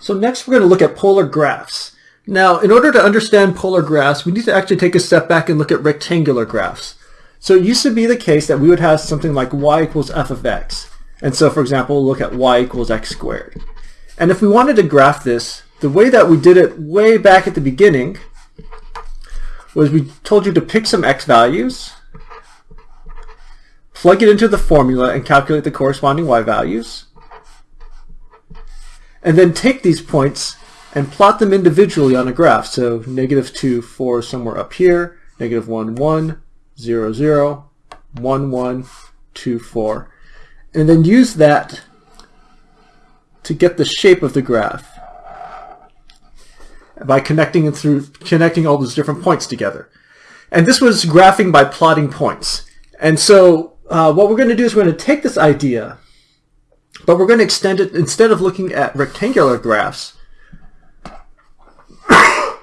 So next we're going to look at polar graphs. Now, in order to understand polar graphs, we need to actually take a step back and look at rectangular graphs. So it used to be the case that we would have something like y equals f of x. And so, for example, look at y equals x squared. And if we wanted to graph this, the way that we did it way back at the beginning was we told you to pick some x values, plug it into the formula and calculate the corresponding y values, and then take these points and plot them individually on a graph. So negative 2, 4 somewhere up here, negative 1, 1, 0, 0, 1, 1, 2, 4. And then use that to get the shape of the graph by connecting it through connecting all those different points together. And this was graphing by plotting points. And so uh, what we're going to do is we're going to take this idea, but we're going to extend it instead of looking at rectangular graphs. we're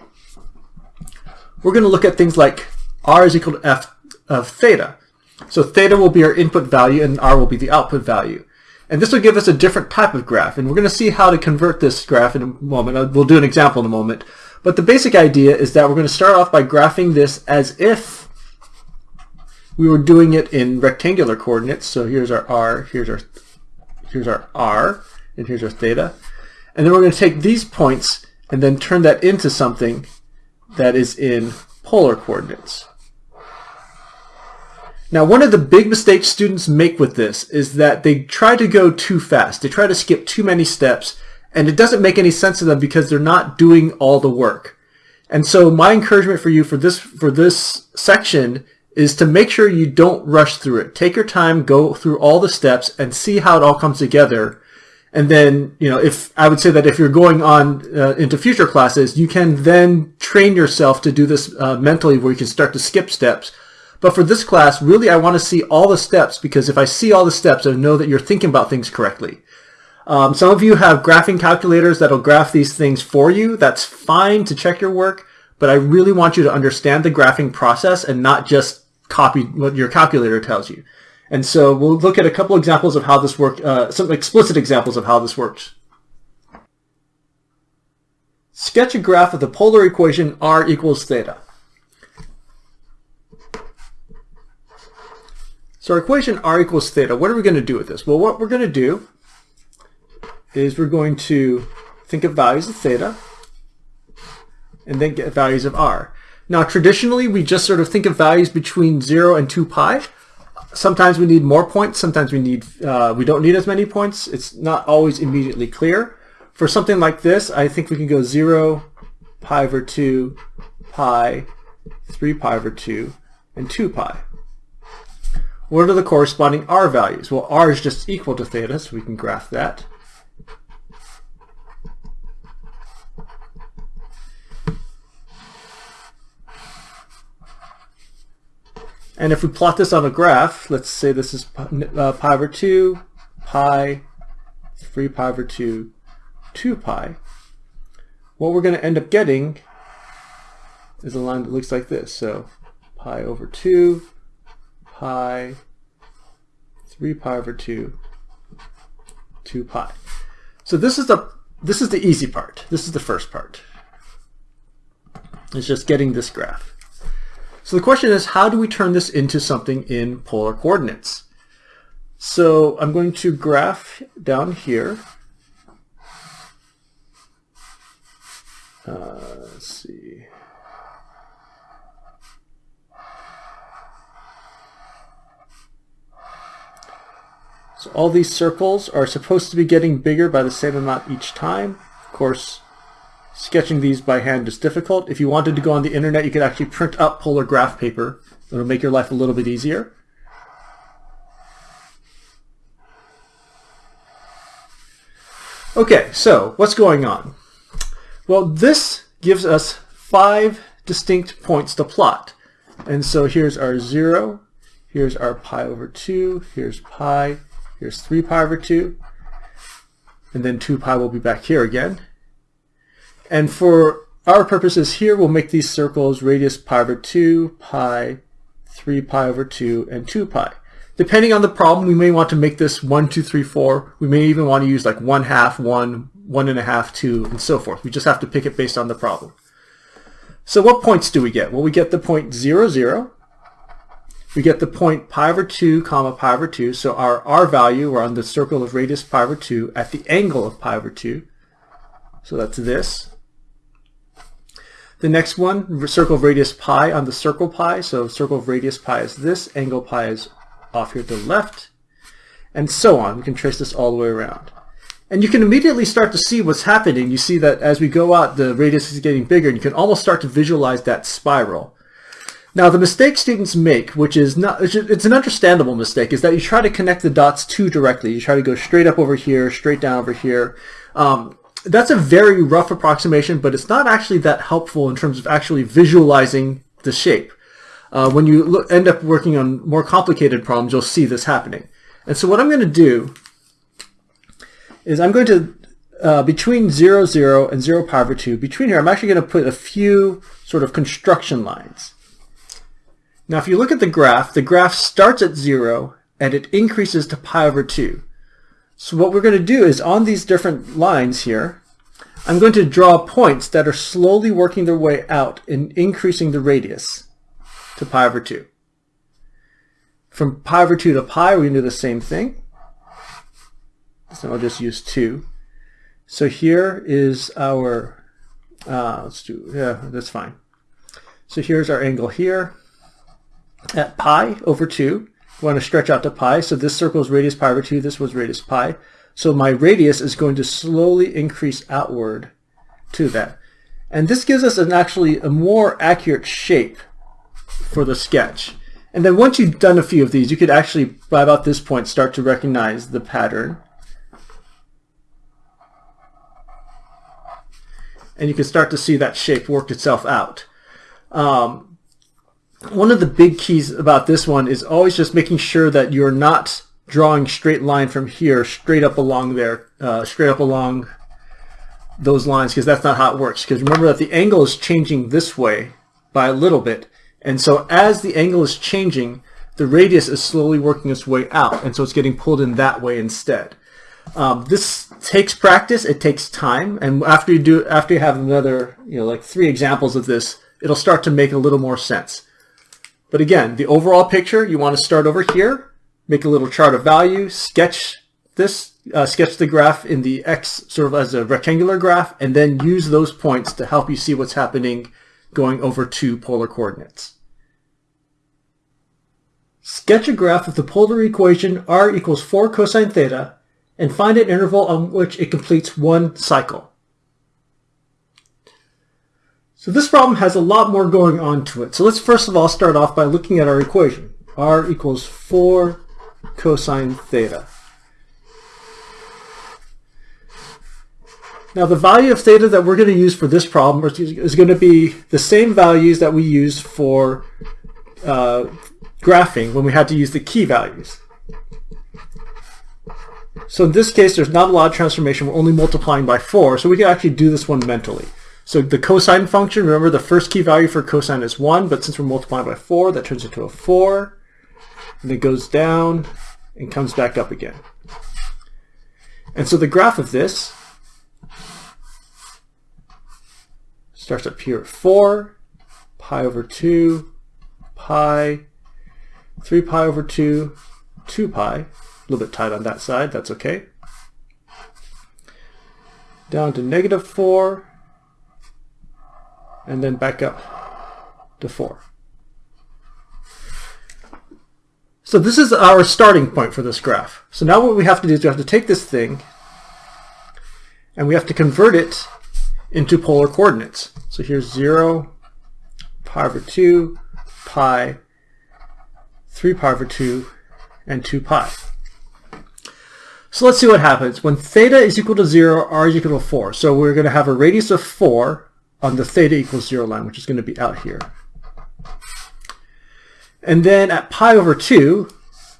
going to look at things like r is equal to f of theta. So theta will be our input value and r will be the output value. And this will give us a different type of graph. And we're going to see how to convert this graph in a moment. Uh, we'll do an example in a moment. But the basic idea is that we're going to start off by graphing this as if we were doing it in rectangular coordinates. So here's our r, here's our, here's our r, and here's our theta. And then we're going to take these points and then turn that into something that is in polar coordinates. Now, one of the big mistakes students make with this is that they try to go too fast. They try to skip too many steps, and it doesn't make any sense to them because they're not doing all the work. And so my encouragement for you for this, for this section is to make sure you don't rush through it. Take your time, go through all the steps, and see how it all comes together. And then, you know, if I would say that if you're going on uh, into future classes, you can then train yourself to do this uh, mentally where you can start to skip steps but for this class, really I want to see all the steps because if I see all the steps, I know that you're thinking about things correctly. Um, some of you have graphing calculators that'll graph these things for you. That's fine to check your work, but I really want you to understand the graphing process and not just copy what your calculator tells you. And so we'll look at a couple examples of how this works, uh, some explicit examples of how this works. Sketch a graph of the polar equation r equals theta. So our equation r equals theta, what are we going to do with this? Well, what we're going to do is we're going to think of values of theta and then get values of r. Now, traditionally, we just sort of think of values between 0 and 2 pi. Sometimes we need more points. Sometimes we need uh, we don't need as many points. It's not always immediately clear. For something like this, I think we can go 0, pi over 2, pi, 3 pi over 2, and 2 pi. What are the corresponding r values? Well, r is just equal to theta, so we can graph that. And if we plot this on a graph, let's say this is uh, pi over 2, pi, 3 pi over 2, 2 pi, what we're going to end up getting is a line that looks like this. So pi over 2, pi 3 pi over 2 2 pi. So this is the this is the easy part. This is the first part. It's just getting this graph. So the question is how do we turn this into something in polar coordinates? So I'm going to graph down here. Uh, let's see. So all these circles are supposed to be getting bigger by the same amount each time. Of course, sketching these by hand is difficult. If you wanted to go on the internet, you could actually print out polar graph paper. It'll make your life a little bit easier. Okay, so what's going on? Well, this gives us five distinct points to plot. And so here's our 0, here's our pi over 2, here's pi, Here's 3 pi over 2. And then 2 pi will be back here again. And for our purposes here, we'll make these circles radius pi over 2, pi, 3 pi over 2, and 2 pi. Depending on the problem, we may want to make this 1, 2, 3, 4. We may even want to use like 1 half, 1, 1 and a half, 2, and so forth. We just have to pick it based on the problem. So what points do we get? Well, we get the point 0, 0. We get the point pi over 2, comma pi over 2. So our r value, we're on the circle of radius pi over 2 at the angle of pi over 2. So that's this. The next one, circle of radius pi on the circle pi. So circle of radius pi is this, angle pi is off here to the left, and so on. We can trace this all the way around. And you can immediately start to see what's happening. You see that as we go out, the radius is getting bigger, and you can almost start to visualize that spiral. Now, the mistake students make, which is not, it's an understandable mistake, is that you try to connect the dots too directly. You try to go straight up over here, straight down over here. Um, that's a very rough approximation, but it's not actually that helpful in terms of actually visualizing the shape. Uh, when you look, end up working on more complicated problems, you'll see this happening. And so what I'm going to do is I'm going to, uh, between 0, 0 and 0 pi over 2, between here, I'm actually going to put a few sort of construction lines. Now, if you look at the graph, the graph starts at 0 and it increases to pi over 2. So what we're going to do is on these different lines here, I'm going to draw points that are slowly working their way out and increasing the radius to pi over 2. From pi over 2 to pi, we can do the same thing. So I'll just use 2. So here is our, uh, let's do, yeah, that's fine. So here's our angle here at pi over 2 want to stretch out to pi. So this circle is radius pi over 2. This was radius pi. So my radius is going to slowly increase outward to that. And this gives us an actually a more accurate shape for the sketch. And then once you've done a few of these, you could actually, by about this point, start to recognize the pattern. And you can start to see that shape work itself out. Um, one of the big keys about this one is always just making sure that you're not drawing straight line from here straight up along there, uh, straight up along those lines because that's not how it works. Because remember that the angle is changing this way by a little bit. And so as the angle is changing, the radius is slowly working its way out. And so it's getting pulled in that way instead. Um, this takes practice. It takes time. And after you do, after you have another, you know, like three examples of this, it'll start to make a little more sense. But again, the overall picture, you want to start over here, make a little chart of value, sketch this, uh, sketch the graph in the X sort of as a rectangular graph, and then use those points to help you see what's happening going over to polar coordinates. Sketch a graph of the polar equation r equals 4 cosine theta and find an interval on which it completes one cycle. So this problem has a lot more going on to it. So let's first of all start off by looking at our equation. r equals 4 cosine theta. Now the value of theta that we're going to use for this problem is going to be the same values that we used for uh, graphing when we had to use the key values. So in this case, there's not a lot of transformation. We're only multiplying by 4, so we can actually do this one mentally. So the cosine function, remember the first key value for cosine is 1, but since we're multiplying by 4, that turns into a 4. And it goes down and comes back up again. And so the graph of this starts up here at 4, pi over 2, pi, 3 pi over 2, 2 pi. A little bit tight on that side, that's okay. Down to negative 4, and then back up to 4. So this is our starting point for this graph. So now what we have to do is we have to take this thing and we have to convert it into polar coordinates. So here's 0, pi over 2, pi, 3 pi over 2, and 2 pi. So let's see what happens. When theta is equal to 0, r is equal to 4. So we're going to have a radius of 4 on the theta equals 0 line, which is going to be out here. And then at pi over 2,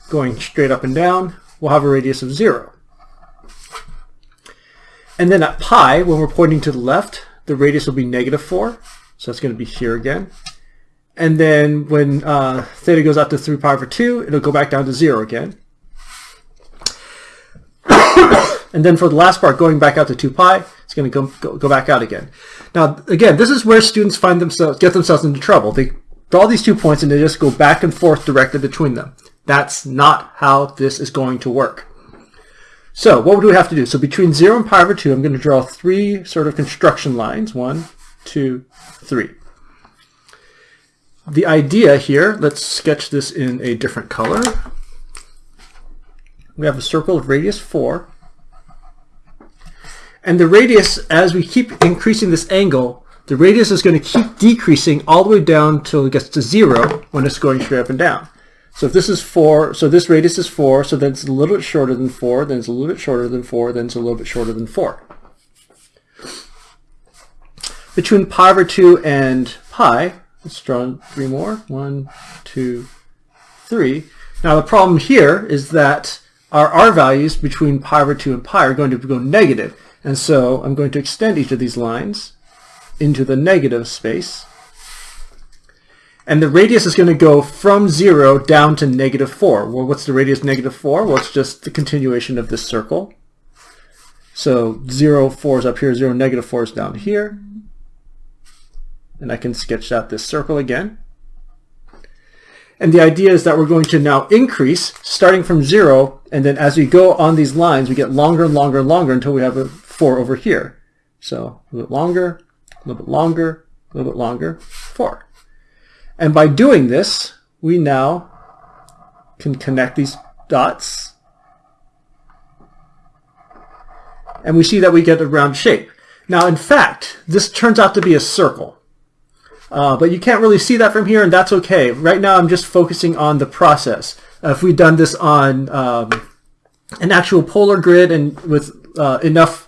going straight up and down, we'll have a radius of 0. And then at pi, when we're pointing to the left, the radius will be negative 4. So that's going to be here again. And then when uh, theta goes out to 3 pi over 2, it'll go back down to 0 again. and then for the last part, going back out to 2 pi, it's going to go, go, go back out again. Now, again, this is where students find themselves, get themselves into trouble. They draw these two points and they just go back and forth directly between them. That's not how this is going to work. So what do we have to do? So between 0 and pi over 2, I'm going to draw three sort of construction lines. One, two, three. The idea here, let's sketch this in a different color. We have a circle of radius 4. And the radius, as we keep increasing this angle, the radius is going to keep decreasing all the way down until it gets to 0 when it's going straight up and down. So if this is 4, so this radius is 4, so then it's a little bit shorter than 4, then it's a little bit shorter than 4, then it's a little bit shorter than 4. Between pi over 2 and pi, let's draw three more. One, two, three. Now the problem here is that our r values between pi over 2 and pi are going to go negative. And so I'm going to extend each of these lines into the negative space. And the radius is going to go from 0 down to negative 4. Well, what's the radius negative 4? Well, it's just the continuation of this circle. So 0, 4 is up here, 0, negative 4 is down here. And I can sketch out this circle again. And the idea is that we're going to now increase, starting from 0, and then as we go on these lines, we get longer and longer and longer until we have a 4 over here. So a little bit longer, a little bit longer, a little bit longer, 4. And by doing this, we now can connect these dots. And we see that we get a round shape. Now, in fact, this turns out to be a circle. Uh, but you can't really see that from here, and that's okay. Right now, I'm just focusing on the process. Uh, if we'd done this on um, an actual polar grid and with uh, enough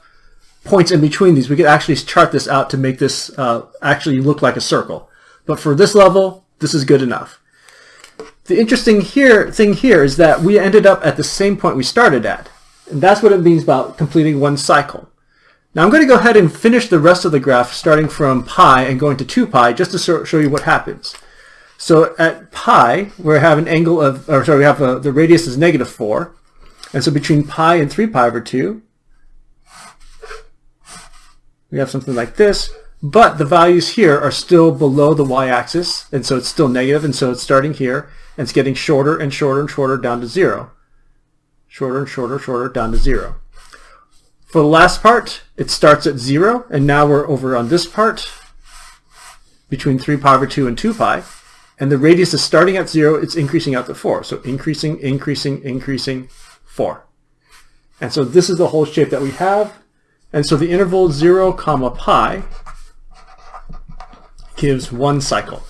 points in between these, we could actually chart this out to make this uh, actually look like a circle. But for this level, this is good enough. The interesting here thing here is that we ended up at the same point we started at. And that's what it means about completing one cycle. Now I'm going to go ahead and finish the rest of the graph starting from pi and going to 2 pi just to show you what happens. So at pi, we have an angle of, or sorry, we have a, the radius is negative 4. And so between pi and 3 pi over 2, we have something like this. But the values here are still below the y-axis, and so it's still negative, and so it's starting here, and it's getting shorter and shorter and shorter down to zero. Shorter and shorter, shorter down to zero. For the last part, it starts at zero, and now we're over on this part, between 3 pi over 2 and 2 pi, and the radius is starting at zero, it's increasing out to 4. So increasing, increasing, increasing, 4. And so this is the whole shape that we have. And so the interval 0 comma pi gives one cycle.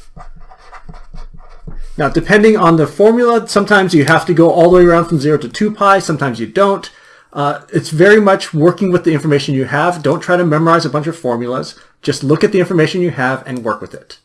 Now, depending on the formula, sometimes you have to go all the way around from 0 to 2 pi, sometimes you don't. Uh, it's very much working with the information you have. Don't try to memorize a bunch of formulas. Just look at the information you have and work with it.